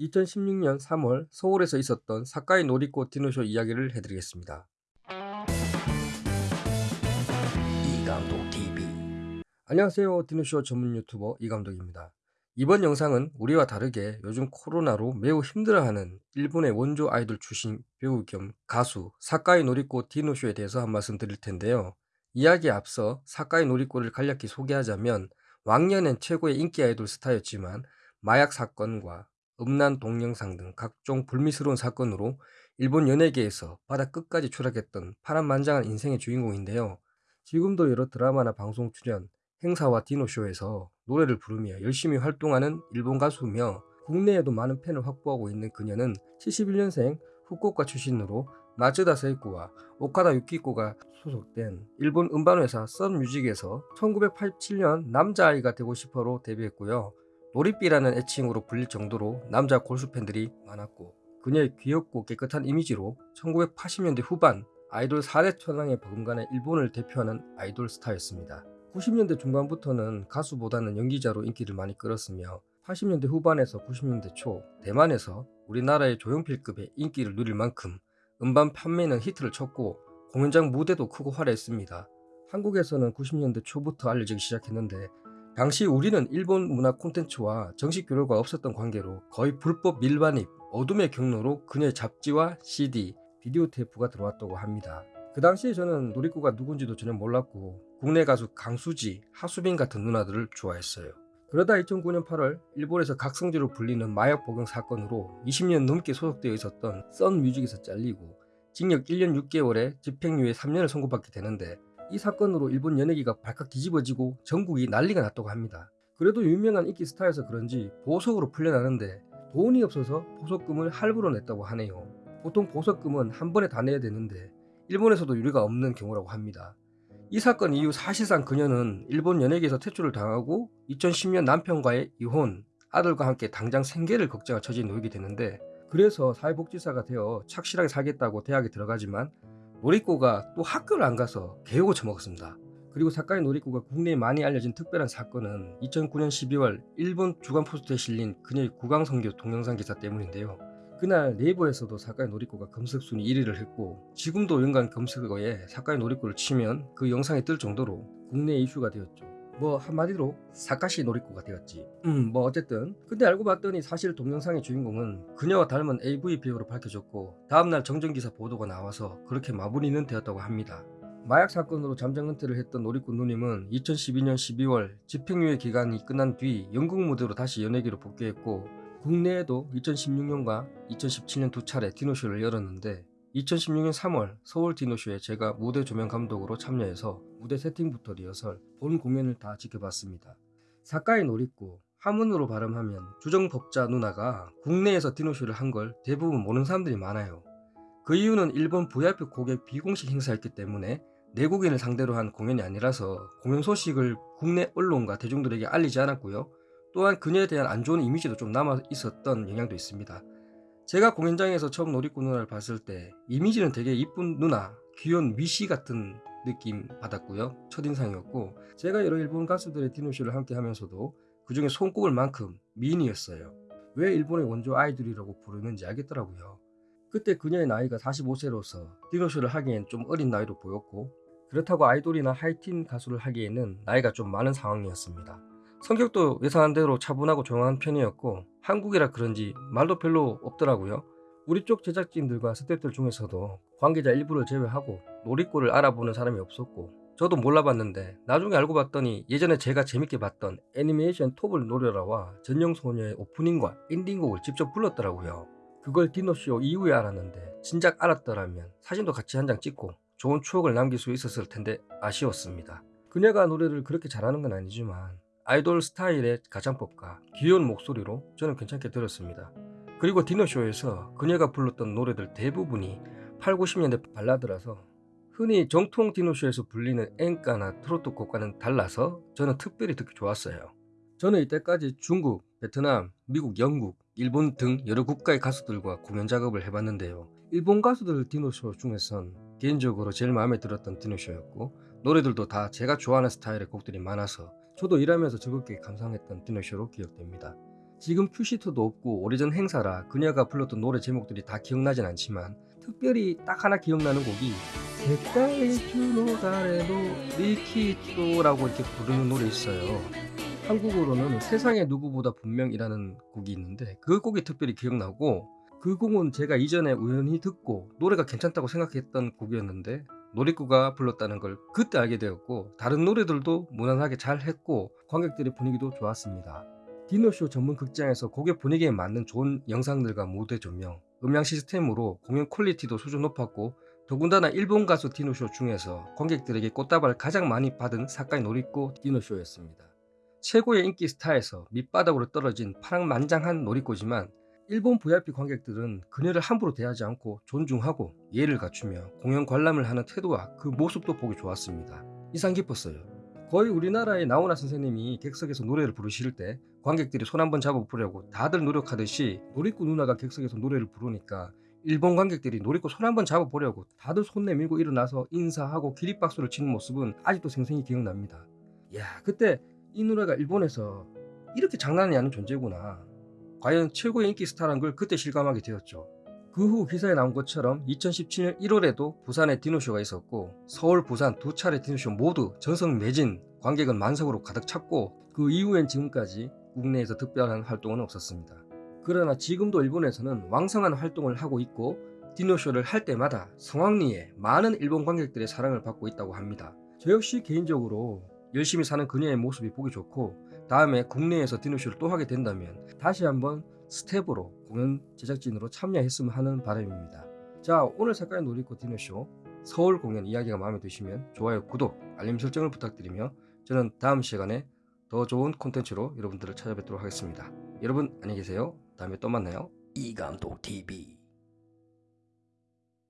2016년 3월 서울에서 있었던 사카이 놀이꽃 디노쇼 이야기를 해드리겠습니다. 이감독 TV 안녕하세요 디노쇼 전문 유튜버 이감독입니다. 이번 영상은 우리와 다르게 요즘 코로나로 매우 힘들어하는 일본의 원조 아이돌 출신 배우 겸 가수 사카이 놀이꽃 디노쇼에 대해서 한 말씀 드릴 텐데요. 이야기에 앞서 사카이 놀이꽃을 간략히 소개하자면 왕년엔 최고의 인기 아이돌 스타였지만 마약 사건과 음란 동영상 등 각종 불미스러운 사건으로 일본 연예계에서 바닥 끝까지 추락했던 파란만장한 인생의 주인공인데요. 지금도 여러 드라마나 방송 출연, 행사와 디노쇼에서 노래를 부르며 열심히 활동하는 일본 가수며 국내에도 많은 팬을 확보하고 있는 그녀는 71년생 후쿠오카 출신으로 마츠다 세이코와 오카다 유키코가 소속된 일본 음반회사 썬뮤직에서 1987년 남자아이가 되고 싶어로 데뷔했고요. 놀이삐라는 애칭으로 불릴 정도로 남자 골수 팬들이 많았고 그녀의 귀엽고 깨끗한 이미지로 1980년대 후반 아이돌 4대 천왕에 버금가는 일본을 대표하는 아이돌 스타였습니다. 90년대 중반부터는 가수보다는 연기자로 인기를 많이 끌었으며 80년대 후반에서 90년대 초 대만에서 우리나라의 조용필급의 인기를 누릴 만큼 음반 판매는 히트를 쳤고 공연장 무대도 크고 화려했습니다. 한국에서는 90년대 초부터 알려지기 시작했는데 당시 우리는 일본 문화 콘텐츠와 정식 교류가 없었던 관계로 거의 불법 밀반입, 어둠의 경로로 그녀의 잡지와 CD, 비디오 테이프가 들어왔다고 합니다. 그 당시에 저는 노리코가 누군지도 전혀 몰랐고 국내 가수 강수지, 하수빈 같은 누나들을 좋아했어요. 그러다 2009년 8월 일본에서 각성지로 불리는 마약 복용 사건으로 20년 넘게 소속되어 있었던 썬뮤직에서 잘리고 징역 1년 6개월에 집행유예 3년을 선고받게 되는데 이 사건으로 일본 연예계가 발칵 뒤집어지고 전국이 난리가 났다고 합니다. 그래도 유명한 인기 스타여서 그런지 보석으로 풀려나는데 돈이 없어서 보석금을 할부로 냈다고 하네요. 보통 보석금은 한 번에 다 내야 되는데 일본에서도 유리가 없는 경우라고 합니다. 이 사건 이후 사실상 그녀는 일본 연예계에서 퇴출을 당하고 2010년 남편과의 이혼, 아들과 함께 당장 생계를 걱정할 처지에 놓이게 되는데 그래서 사회복지사가 되어 착실하게 살겠다고 대학에 들어가지만 놀이꼬가 또 학교를 안 가서 개욕을 처먹었습니다. 그리고 사카이 놀이꼬가 국내에 많이 알려진 특별한 사건은 2009년 12월 일본 주간 포스트에 실린 그녀의 구강성교 동영상 기사 때문인데요. 그날 네이버에서도 사카이 놀이꼬가 검색 순위 1위를 했고 지금도 연간 검색어에 사카이 놀이꼬를 치면 그 영상이 뜰 정도로 국내 이슈가 되었죠. 뭐 한마디로 사카시 놀이꼬가 되었지. 음. 뭐 어쨌든 근데 알고 봤더니 사실 동영상의 주인공은 그녀와 닮은 AV 배우로 밝혀졌고 다음날 정전기사 보도가 나와서 그렇게 마무리는 되었다고 합니다. 마약 사건으로 잠정 은퇴를 했던 놀이꾼 누님은 2012년 12월 집행유예 기간이 끝난 뒤 영국 무대로 다시 연예계로 복귀했고 국내에도 2016년과 2017년 두 차례 디노쇼를 열었는데 2016년 3월 서울 디노쇼에 제가 무대 조명 감독으로 참여해서 무대 세팅부터 리허설, 본 공연을 다 지켜봤습니다. 사카이 놀이고 한문으로 발음하면 주정법자 누나가 국내에서 디노쇼를 한 걸 대부분 모르는 사람들이 많아요. 그 이유는 일본 VIP 고객 비공식 행사였기 때문에 내국인을 상대로 한 공연이 아니라서 공연 소식을 국내 언론과 대중들에게 알리지 않았고요. 또한 그녀에 대한 안 좋은 이미지도 좀 남아 있었던 영향도 있습니다. 제가 공연장에서 처음 놀이꾼 누나를 봤을 때 이미지는 되게 이쁜 누나, 귀여운 미시 같은 느낌 받았고요. 첫인상이었고 제가 여러 일본 가수들의 디노쇼를 함께 하면서도 그 중에 손꼽을 만큼 미인이었어요. 왜 일본의 원조 아이돌이라고 부르는지 알겠더라고요. 그때 그녀의 나이가 45세로서 디너쇼를 하기엔 좀 어린 나이로 보였고 그렇다고 아이돌이나 하이틴 가수를 하기에는 나이가 좀 많은 상황이었습니다. 성격도 예상한 대로 차분하고 조용한 편이었고 한국이라 그런지 말도 별로 없더라고요. 우리 쪽 제작진들과 스태프들 중에서도 관계자 일부를 제외하고 노리코를 알아보는 사람이 없었고 저도 몰라봤는데 나중에 알고 봤더니 예전에 제가 재밌게 봤던 애니메이션 톱을 노려라와 전영소녀의 오프닝과 엔딩곡을 직접 불렀더라고요. 그걸 디노쇼 이후에 알았는데 진작 알았더라면 사진도 같이 한 장 찍고 좋은 추억을 남길 수 있었을 텐데 아쉬웠습니다. 그녀가 노래를 그렇게 잘하는 건 아니지만 아이돌 스타일의 가창법과 귀여운 목소리로 저는 괜찮게 들었습니다. 그리고 디너쇼에서 그녀가 불렀던 노래들 대부분이 8, 90년대 발라드라서 흔히 정통 디노쇼에서 불리는 엔카나 트로트 곡과는 달라서 저는 특별히 듣기 좋았어요. 저는 이때까지 중국, 베트남, 미국, 영국, 일본 등 여러 국가의 가수들과 공연 작업을 해봤는데요. 일본 가수들 디노쇼 중에선 개인적으로 제일 마음에 들었던 디노쇼였고 노래들도 다 제가 좋아하는 스타일의 곡들이 많아서 저도 일하면서 즐겁게 감상했던 디너쇼로 기억됩니다. 지금 큐시트도 없고 오래전 행사라 그녀가 불렀던 노래 제목들이 다 기억나진 않지만 특별히 딱 하나 기억나는 곡이 색깔의 주노다레도 리키토라고 이렇게 부르는 노래 있어요. 한국어로는 세상의 누구보다 분명이라는 곡이 있는데 그 곡이 특별히 기억나고 그 곡은 제가 이전에 우연히 듣고 노래가 괜찮다고 생각했던 곡이었는데 노리코가 불렀다는 걸 그때 알게 되었고 다른 노래들도 무난하게 잘 했고 관객들의 분위기도 좋았습니다. 디너쇼 전문 극장에서 곡의 분위기에 맞는 좋은 영상들과 무대 조명, 음향 시스템으로 공연 퀄리티도 수준 높았고 더군다나 일본 가수 디노쇼 중에서 관객들에게 꽃다발을 가장 많이 받은 사카이 노리꼬 디노쇼였습니다. 최고의 인기 스타에서 밑바닥으로 떨어진 파랑만장한 노리꼬지만 일본 VIP 관객들은 그녀를 함부로 대하지 않고 존중하고 예를 갖추며 공연 관람을 하는 태도와 그 모습도 보기 좋았습니다. 인상 깊었어요. 거의 우리나라의 나훈아 선생님이 객석에서 노래를 부르실 때 관객들이 손 한번 잡아 부르려고 다들 노력하듯이 노리꼬 누나가 객석에서 노래를 부르니까 일본 관객들이 노리꼬 손 한번 잡아 보려고 다들 손 내밀고 일어나서 인사하고 기립박수를 치는 모습은 아직도 생생히 기억납니다. 야 그때 이 노래가 일본에서 이렇게 장난이 아닌 존재구나. 과연 최고의 인기 스타란 걸 그때 실감하게 되었죠. 그 후 기사에 나온 것처럼 2017년 1월에도 부산에 디노쇼가 있었고 서울, 부산 두 차례 디노쇼 모두 전성 매진 관객은 만석으로 가득 찼고 그 이후엔 지금까지 국내에서 특별한 활동은 없었습니다. 그러나 지금도 일본에서는 왕성한 활동을 하고 있고 디너쇼를 할 때마다 성황리에 많은 일본 관객들의 사랑을 받고 있다고 합니다. 저 역시 개인적으로 열심히 사는 그녀의 모습이 보기 좋고 다음에 국내에서 디너쇼를 또 하게 된다면 다시 한번 스태프로 공연 제작진으로 참여했으면 하는 바람입니다. 자 오늘 사카이 노리코 디너쇼 서울 공연 이야기가 마음에 드시면 좋아요 구독 알림 설정을 부탁드리며 저는 다음 시간에 더 좋은 콘텐츠로 여러분들을 찾아뵙도록 하겠습니다. 여러분 안녕히 계세요. 다음에 또 만나요. 이감독 TV